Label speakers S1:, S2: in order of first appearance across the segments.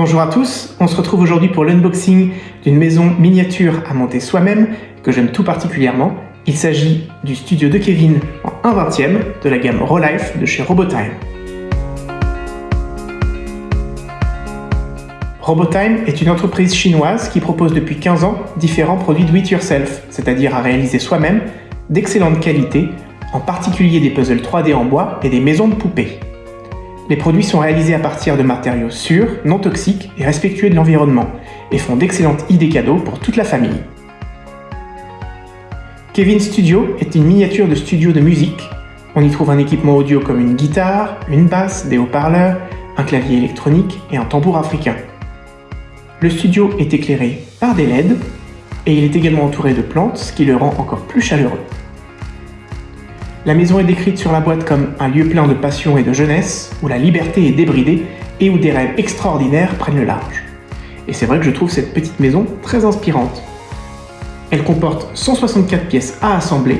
S1: Bonjour à tous, on se retrouve aujourd'hui pour l'unboxing d'une maison miniature à monter soi-même que j'aime tout particulièrement. Il s'agit du studio de Kevin en 1 20 e de la gamme Rollife de chez Robotime. Robotime est une entreprise chinoise qui propose depuis 15 ans différents produits do it yourself, c'est-à-dire à réaliser soi-même d'excellente qualité, en particulier des puzzles 3D en bois et des maisons de poupées. Les produits sont réalisés à partir de matériaux sûrs, non toxiques et respectueux de l'environnement, et font d'excellentes idées cadeaux pour toute la famille. Kevin Studio est une miniature de studio de musique. On y trouve un équipement audio comme une guitare, une basse, des haut-parleurs, un clavier électronique et un tambour africain. Le studio est éclairé par des LED et il est également entouré de plantes, ce qui le rend encore plus chaleureux. La maison est décrite sur la boîte comme un lieu plein de passion et de jeunesse, où la liberté est débridée et où des rêves extraordinaires prennent le large. Et c'est vrai que je trouve cette petite maison très inspirante. Elle comporte 164 pièces à assembler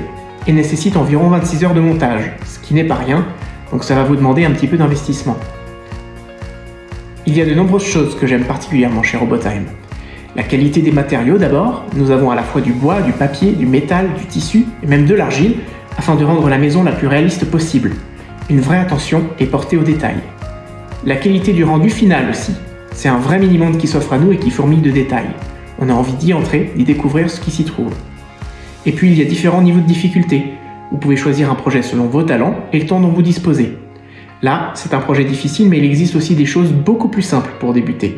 S1: et nécessite environ 26 heures de montage, ce qui n'est pas rien, donc ça va vous demander un petit peu d'investissement. Il y a de nombreuses choses que j'aime particulièrement chez Robotime. La qualité des matériaux d'abord, nous avons à la fois du bois, du papier, du métal, du tissu et même de l'argile, afin de rendre la maison la plus réaliste possible. Une vraie attention est portée aux détails. La qualité du rendu final aussi. C'est un vrai mini-monde qui s'offre à nous et qui fourmille de détails. On a envie d'y entrer, d'y découvrir ce qui s'y trouve. Et puis il y a différents niveaux de difficulté. Vous pouvez choisir un projet selon vos talents et le temps dont vous disposez. Là, c'est un projet difficile, mais il existe aussi des choses beaucoup plus simples pour débuter.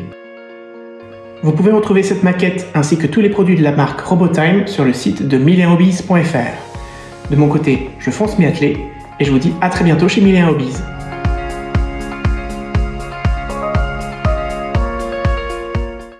S1: Vous pouvez retrouver cette maquette ainsi que tous les produits de la marque Robotime sur le site de millenhobbies.fr. De mon côté, je fonce m'y atteler et je vous dis à très bientôt chez Milléen Hobbies.